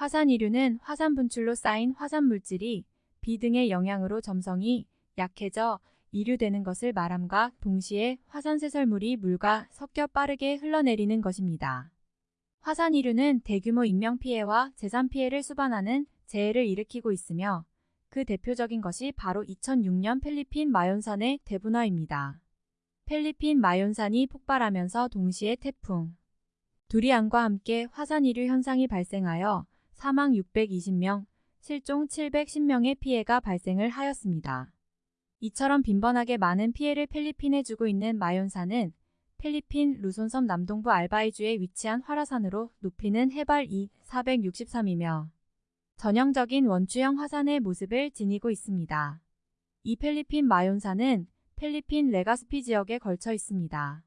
화산 이류는 화산 분출로 쌓인 화산 물질이 비 등의 영향으로 점성이 약해져 이류되는 것을 말함과 동시에 화산 쇄설물이 물과 섞여 빠르게 흘러내리는 것입니다. 화산 이류는 대규모 인명피해와 재산피해를 수반하는 재해를 일으키고 있으며 그 대표적인 것이 바로 2006년 필리핀 마연산의 대분화입니다. 필리핀 마연산이 폭발하면서 동시에 태풍, 두리안과 함께 화산 이류 현상이 발생하여 사망 620명, 실종 710명의 피해가 발생을 하였습니다. 이처럼 빈번하게 많은 피해를 필리핀에 주고 있는 마연산은 필리핀 루손섬 남동부 알바이주에 위치한 활화산으로 높이는 해발 2, 463이며 전형적인 원추형 화산의 모습을 지니고 있습니다. 이 필리핀 마연산은 필리핀 레가스피 지역에 걸쳐 있습니다.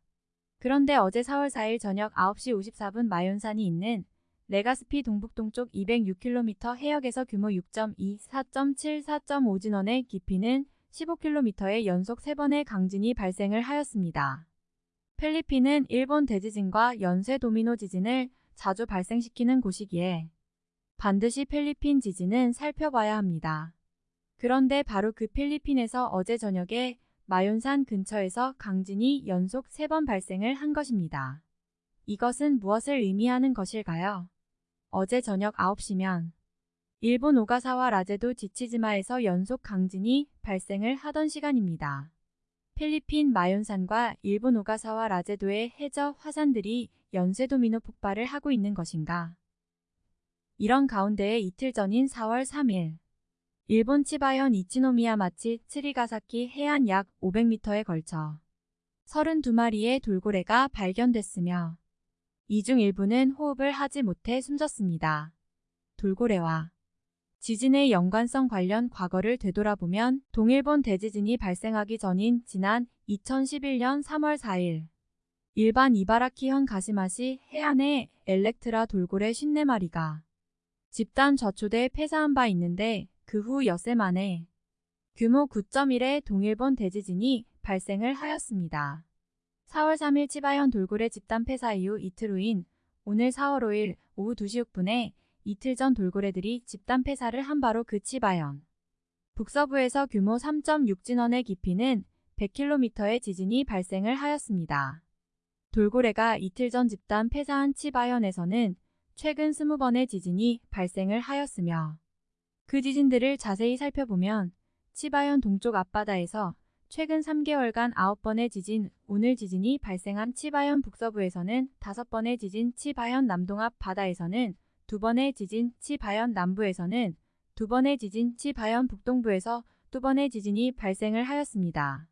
그런데 어제 4월 4일 저녁 9시 54분 마연산이 있는 레가스피 동북동쪽 206km 해역에서 규모 6.2, 4.7, 4.5 진원의 깊이는 15km의 연속 3번의 강진이 발생을 하였습니다. 필리핀은 일본 대지진과 연쇄 도미노 지진을 자주 발생시키는 곳이기에 반드시 필리핀 지진은 살펴봐야 합니다. 그런데 바로 그 필리핀에서 어제 저녁에 마윤산 근처에서 강진이 연속 3번 발생을 한 것입니다. 이것은 무엇을 의미하는 것일까요? 어제 저녁 9시면 일본 오가사와 라제도 지치즈마에서 연속 강진이 발생을 하던 시간입니다. 필리핀 마연산과 일본 오가사와 라제도의 해저 화산들이 연쇄 도미노 폭발을 하고 있는 것인가? 이런 가운데에 이틀 전인 4월 3일 일본 치바현 이치노미야 마치 츠리가사키 해안 약 500m에 걸쳐 32마리의 돌고래가 발견됐으며 이 중 일부는 호흡을 하지 못해 숨졌습니다. 돌고래와 지진의 연관성 관련 과거를 되돌아보면 동일본 대지진이 발생하기 전인 지난 2011년 3월 4일 일반 이바라키현 가시마시 해안에 엘렉트라 돌고래 54마리가 집단 좌초돼 폐사한 바 있는데 그 후 엿새 만에 규모 9.1의 동일본 대지진이 발생을 하였습니다. 4월 3일 치바현 돌고래 집단 폐사 이후 이틀 후인 오늘 4월 5일 오후 2시 6분에 이틀 전 돌고래들이 집단 폐사를 한 바로 그 치바현. 북서부에서 규모 3.6 진원의 깊이는 100km의 지진이 발생을 하였습니다. 돌고래가 이틀 전 집단 폐사한 치바현에서는 최근 20번의 지진이 발생을 하였으며 그 지진들을 자세히 살펴보면 치바현 동쪽 앞바다에서 최근 3개월간 9번의 지진, 오늘 지진이 발생한 치바현 북서부에서는 5번의 지진, 치바현 남동 앞 바다에서는 두 번의 지진 치바현 남부에서는 두 번의 지진 치바현 북동부에서 두 번의 지진이 발생을 하였습니다.